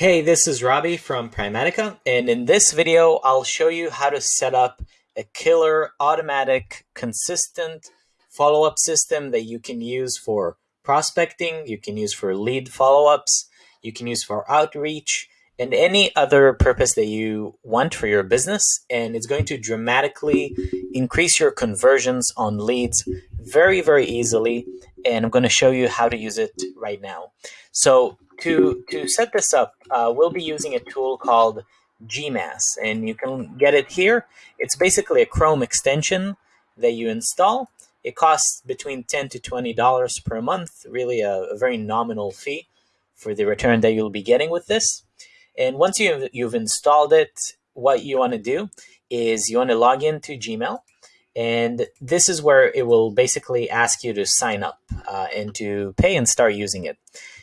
Hey, this is Robbie from Primatica, and in this video, I'll show you how to set up a killer automatic consistent follow-up system that you can use for prospecting, you can use for lead follow-ups, you can use for outreach, and any other purpose that you want for your business. And it's going to dramatically increase your conversions on leads very, very easily. And I'm going to show you how to use it right now. So to, to set this up, uh, we'll be using a tool called GMass, and you can get it here. It's basically a Chrome extension that you install. It costs between 10 to $20 per month, really a, a very nominal fee for the return that you'll be getting with this. And once you've, you've installed it, what you want to do is you want to log into Gmail. And this is where it will basically ask you to sign up uh, and to pay and start using it.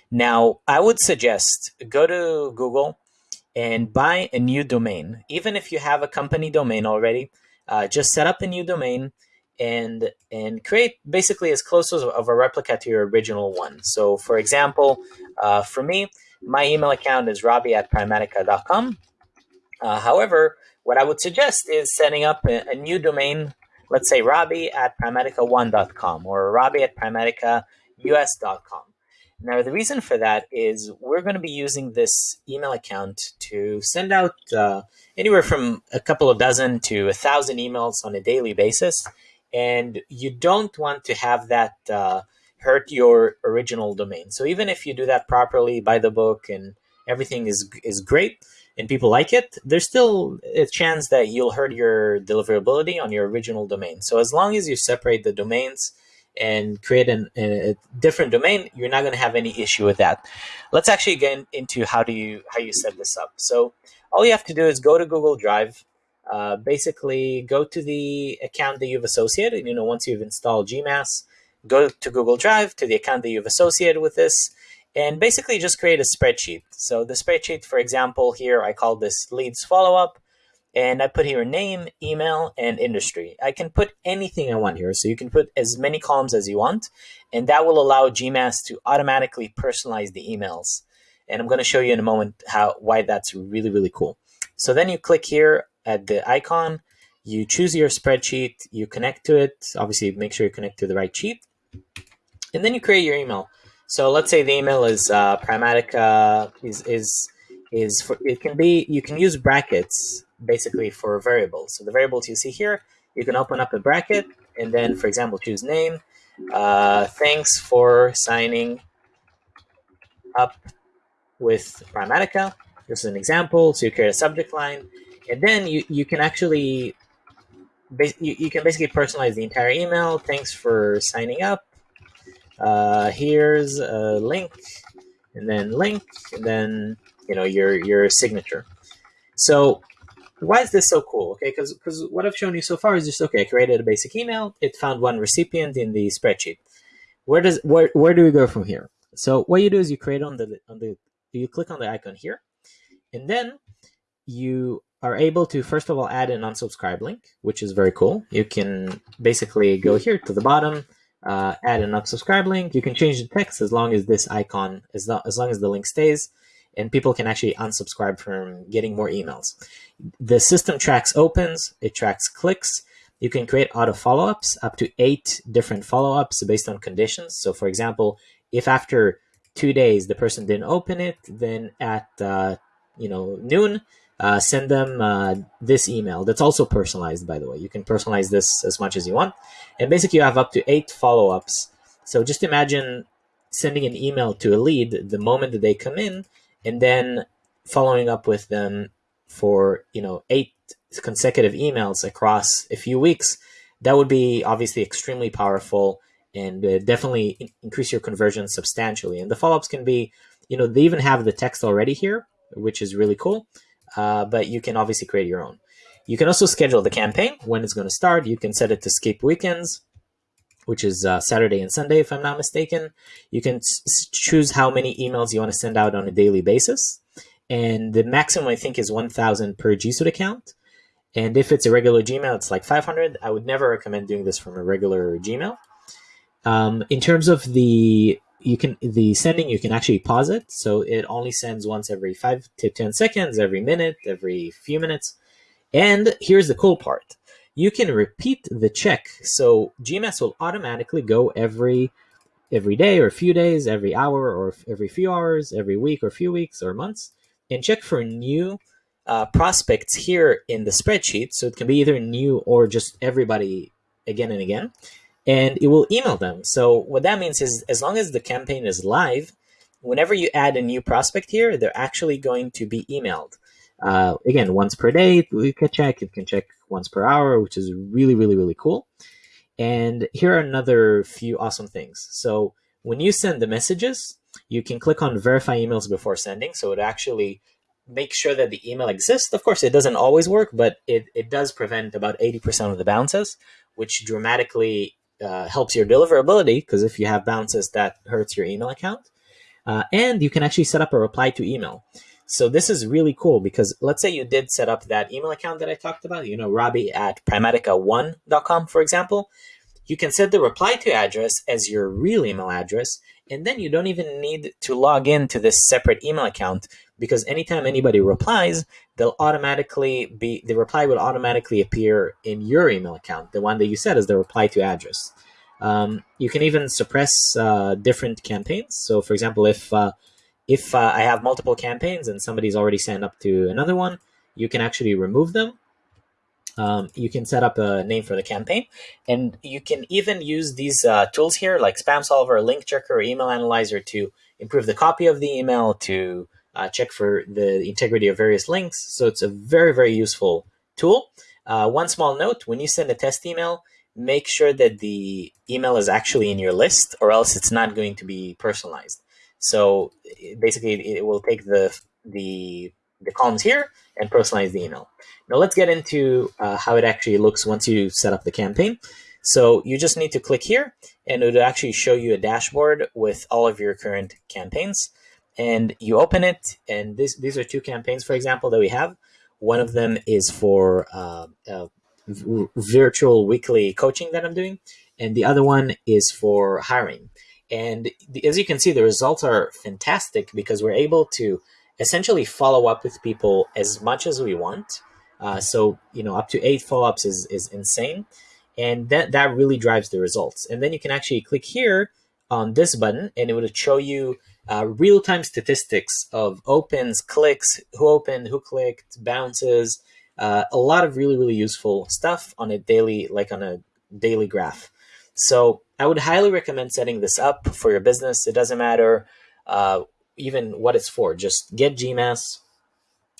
Now, I would suggest go to Google and buy a new domain. Even if you have a company domain already, uh, just set up a new domain and and create basically as close as of a replica to your original one. So, for example, uh, for me, my email account is robbie at primatica.com. Uh, however, what I would suggest is setting up a, a new domain, let's say robbie at primatica1.com or robbie at primaticaus.com. Now, the reason for that is we're going to be using this email account to send out uh, anywhere from a couple of dozen to a thousand emails on a daily basis. And you don't want to have that uh, hurt your original domain. So even if you do that properly by the book and everything is, is great and people like it, there's still a chance that you'll hurt your deliverability on your original domain. So as long as you separate the domains, and create an, a different domain, you're not going to have any issue with that. Let's actually get into how do you how you set this up. So all you have to do is go to Google Drive. Uh, basically, go to the account that you've associated. You know, once you've installed GMass, go to Google Drive to the account that you've associated with this, and basically just create a spreadsheet. So the spreadsheet, for example, here I call this leads follow up and I put here a name, email, and industry. I can put anything I want here. So you can put as many columns as you want, and that will allow GMass to automatically personalize the emails. And I'm going to show you in a moment how why that's really, really cool. So then you click here at the icon, you choose your spreadsheet, you connect to it. Obviously, make sure you connect to the right sheet. And then you create your email. So let's say the email is uh, Primatica is is is for it can be you can use brackets basically for variables. So the variables you see here, you can open up a bracket and then, for example, choose name. Uh, thanks for signing up with Primatica. This is an example. So you create a subject line, and then you, you can actually you, you can basically personalize the entire email. Thanks for signing up. Uh, here's a link, and then link, and then you know your your signature. So why is this so cool? Okay, because because what I've shown you so far is just okay. I created a basic email. It found one recipient in the spreadsheet. Where does where where do we go from here? So what you do is you create on the on the you click on the icon here, and then you are able to first of all add an unsubscribe link, which is very cool. You can basically go here to the bottom, uh, add an unsubscribe link. You can change the text as long as this icon as, long, as long as the link stays and people can actually unsubscribe from getting more emails. The system tracks opens, it tracks clicks. You can create auto follow-ups up to eight different follow-ups based on conditions. So for example, if after two days the person didn't open it, then at uh, you know noon, uh, send them uh, this email. That's also personalized, by the way. You can personalize this as much as you want. And basically you have up to eight follow-ups. So just imagine sending an email to a lead the moment that they come in and then following up with them for you know eight consecutive emails across a few weeks that would be obviously extremely powerful and uh, definitely increase your conversion substantially. And the follow-ups can be you know they even have the text already here which is really cool uh, but you can obviously create your own. You can also schedule the campaign when it's going to start. You can set it to skip weekends which is uh, Saturday and Sunday, if I'm not mistaken. You can choose how many emails you want to send out on a daily basis. And the maximum, I think, is 1,000 per G Suite account. And if it's a regular Gmail, it's like 500. I would never recommend doing this from a regular Gmail. Um, in terms of the you can the sending you can actually pause it so it only sends once every five to ten seconds every minute every few minutes and here's the cool part you can repeat the check so GMass will automatically go every every day or a few days every hour or every few hours every week or few weeks or months and check for new uh, prospects here in the spreadsheet so it can be either new or just everybody again and again and it will email them. So what that means is as long as the campaign is live, whenever you add a new prospect here, they're actually going to be emailed. Uh, again, once per day, you can check. You can check once per hour, which is really, really, really cool. And here are another few awesome things. So when you send the messages, you can click on verify emails before sending. So it actually make sure that the email exists. Of course, it doesn't always work, but it, it does prevent about 80% of the bounces, which dramatically uh, helps your deliverability because if you have bounces, that hurts your email account. Uh, and you can actually set up a reply to email. So this is really cool because let's say you did set up that email account that I talked about, you know, Robbie at primatica1.com, for example. You can set the reply to address as your real email address, and then you don't even need to log in to this separate email account because anytime anybody replies, they'll automatically be the reply will automatically appear in your email account, the one that you set as the reply to address. Um, you can even suppress uh, different campaigns. So, for example, if uh, if uh, I have multiple campaigns and somebody's already signed up to another one, you can actually remove them. Um, you can set up a name for the campaign, and you can even use these uh, tools here, like Spam Solver, Link Checker, Email Analyzer, to improve the copy of the email, to uh, check for the integrity of various links. So it's a very, very useful tool. Uh, one small note, when you send a test email, make sure that the email is actually in your list or else it's not going to be personalized. So basically it will take the, the, the columns here and personalize the email. Now let's get into uh, how it actually looks once you set up the campaign. So you just need to click here and it will actually show you a dashboard with all of your current campaigns and you open it and this, these are two campaigns for example that we have one of them is for uh, uh, virtual weekly coaching that i'm doing and the other one is for hiring and as you can see the results are fantastic because we're able to essentially follow up with people as much as we want. Uh, so you know up to eight follow-ups is, is insane. And that that really drives the results. And then you can actually click here on this button and it would show you uh, real-time statistics of opens, clicks, who opened, who clicked, bounces, uh, a lot of really, really useful stuff on a daily, like on a daily graph. So I would highly recommend setting this up for your business. It doesn't matter uh, even what it's for. Just get GMass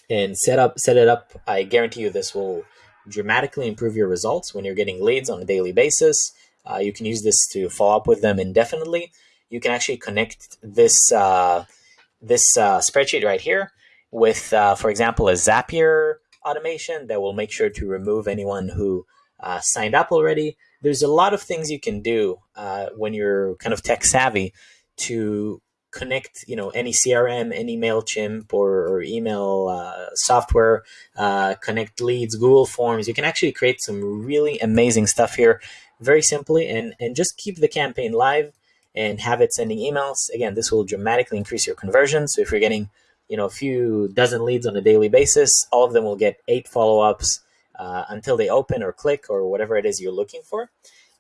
and set up, set it up. I guarantee you this will dramatically improve your results when you're getting leads on a daily basis. Uh, you can use this to follow up with them indefinitely you can actually connect this uh, this uh, spreadsheet right here with, uh, for example, a Zapier automation that will make sure to remove anyone who uh, signed up already. There's a lot of things you can do uh, when you're kind of tech savvy to connect, you know, any CRM, any Mailchimp or, or email uh, software, connect leads, Google Forms. You can actually create some really amazing stuff here, very simply, and and just keep the campaign live and have it sending emails. Again, this will dramatically increase your conversion. So if you're getting, you know, a few dozen leads on a daily basis, all of them will get eight follow-ups uh, until they open or click or whatever it is you're looking for.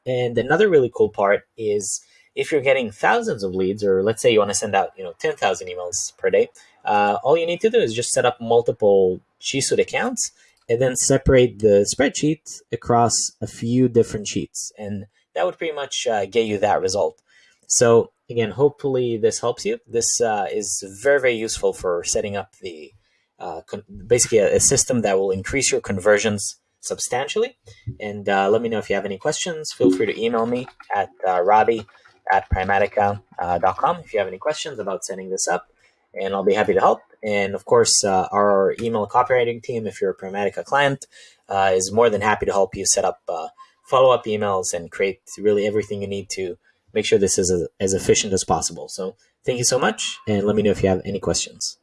And another really cool part is if you're getting thousands of leads, or let's say you want to send out, you know, 10,000 emails per day, uh, all you need to do is just set up multiple G Suite accounts and then separate the spreadsheet across a few different sheets. And that would pretty much uh, get you that result. So again, hopefully this helps you. This uh, is very, very useful for setting up the uh, basically a, a, system that will increase your conversions substantially. And uh, let me know if you have any questions. Feel free to email me at uh, Robbie at primatica.com if you have any questions about setting this up, and I'll be happy to help. And of course, uh, our email copywriting team, if you're a Primatica client, uh, is more than happy to help you set up uh, follow up emails and create really everything you need to make sure this is as efficient as possible. So thank you so much, and let me know if you have any questions.